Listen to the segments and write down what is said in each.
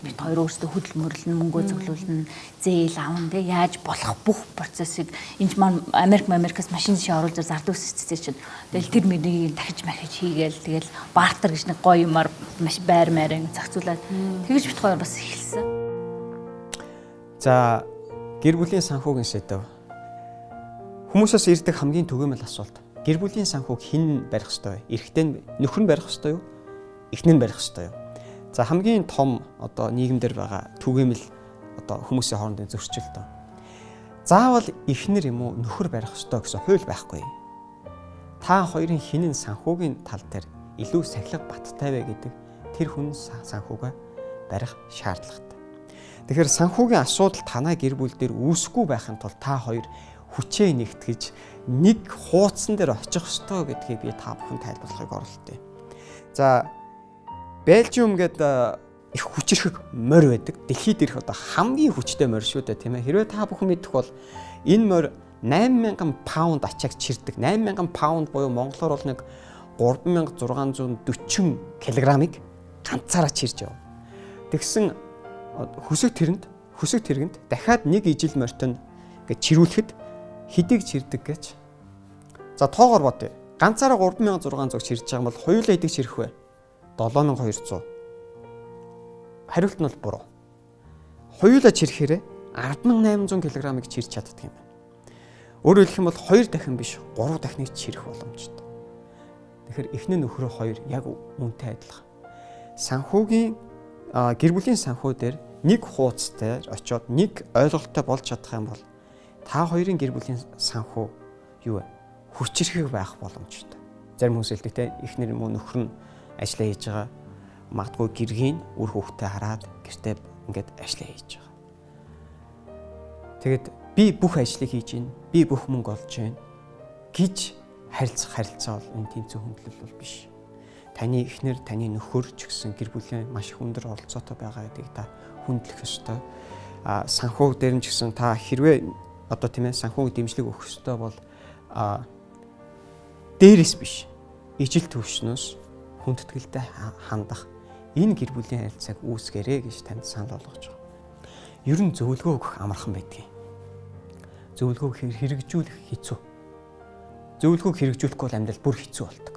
бид хоёр өөрсдөө хөдөл мөрлөн мөнгөө зөвлүүлнэ зээл авна тэг яаж болох бүх процессыг энд маань Америк Америкас машин шиг оруулж зардаг систем чинь тэгэл тэр мөрийг дахиж махиж хийгээл тэгэл бартер гэж нэг гоё юмар маш байр маяр зохицуулаад тэгэж бит хоёр бас эхэлсэн. За гэр бүлийн санхүүгийн сэдв. Хүмүүсээс ирдэг хамгийн түгээмэл асуулт. Гэр бүлийн санхүүг хэн барих ёстой вэ? Эрэгтэй нь нөхөр нь барих ёстой юу? Эхнэр нь барих ёстой юу? За хамгийн том одоо нийгэмдэр байгаа түгээмэл одоо хүмүүсийн хоорондын зөрчил тоо. Заавал эхнэр юм уу нөхөр барих ёстой гэсэн хууль байхгүй. Та хоёрын хинэн санхүүгийн тал дээр илүү сахилга баттай вэ гэдэг тэр хүн санхүүгээ барих шаардлагатай. Тэгэхээр санхүүгийн асуудал танай гэр бүл дээр үүсэхгүй байхын тулд та хоёр хүчээ нэгтгэж нэг хуудсан дээр очих ёстой гэдгийг би та бүхэн тайлбарлахыг оролдъё. За Бельжиум гээд их хүчрэх морь байдаг. Дэлхийд ирэх одоо хамгийн хүчтэй морь шүү дээ тийм ээ. Хэрвээ та бүхэн мэдэх бол энэ морь 8000 паунд ачааг чирдэг. 8000 паунд буюу монголоор бол нэг 3640 кг-ыг ганцаараа чирж яв. Тэгсэн хөсөг тэрэнд хөсөг тэрэгэнд дахиад нэг ижил морьтон ингээд чирүүлэхэд хэдийг чирдэг гэж. За тоогоор бодъё. Ганцаараа 3600 чирж байгаа бол хоёулаа хэдийг чирэх вэ? 7200. Хариулт нь бол буруу. Хоёулаа чирхээр 10800 кг-ыг чирч чаддаг юм байна. Өөрөөр хэлэх юм бол 2 дахин биш 3 дахиныг чирэх боломжтой. Тэгэхээр эхнэр нөхрөө хоёр яг үнтэй адилхан. Санхүүгийн гэр бүлийн санхүү дээр нэг хуудастай очиод нэг ойлголттой болж чадах юм бол та хоёрын гэр бүлийн санхүү юу вэ? Хүчрхэг байх боломжтой. Зарим хүмүүс хэлдэг те эхнэр юм уу нөхөр нь ажиллаа хийж байгаа. Магадгүй гэргийн үр хөвгтөө хараад гэртээ ингээд ажиллаа хийж байгаа. Тэгэд би бүх ажлыг хийж гин, би бүх мөнгө олж гин гэж харилцах харилцаа бол энэ зөв хөндлөл бол биш. Таны эхнэр, таны нөхөр ч гэсэн гэр бүлийн маш их өндөр оролцоотой байгаа гэдгийг та хүндлэх ёстой. А санхүү дээр нь ч гэсэн та хэрвээ одоо тийм ээ санхүүг дэмжлэг өгөх ёстой бол а дээрээс биш ижил төвшнөөс хүндэтгэлтэй хандах энэ гэр бүлийн харилцааг үүсгээрэй гэж танд санал болгож байгаа. Ер нь зөвлөгөө өгөх амархан байдгийг. Зөвлөгөө хэрэгжүүлэх хэцүү. Зөвлөгөөг хэрэгжүүлэхгүй бол амьдрал бүр хэцүү болдог.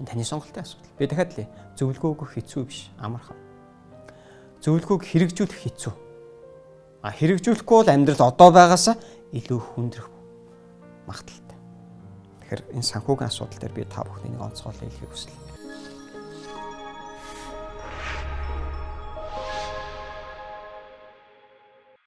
Энэ таны сонголтын асуудал. Би дахиад л зөвлөгөө өгөх хэцүү биш, амархан. Зөвлөгөөг хэрэгжүүлэх хэцүү. А хэрэгжүүлэхгүй бол амьдрал одоо байгаасаа илүү хүндрэх магадaltaй. Тэгэхээр энэ санхүүгийн асуудал дээр би та бүхнийг онцгойлох хэлхийг хүслээ.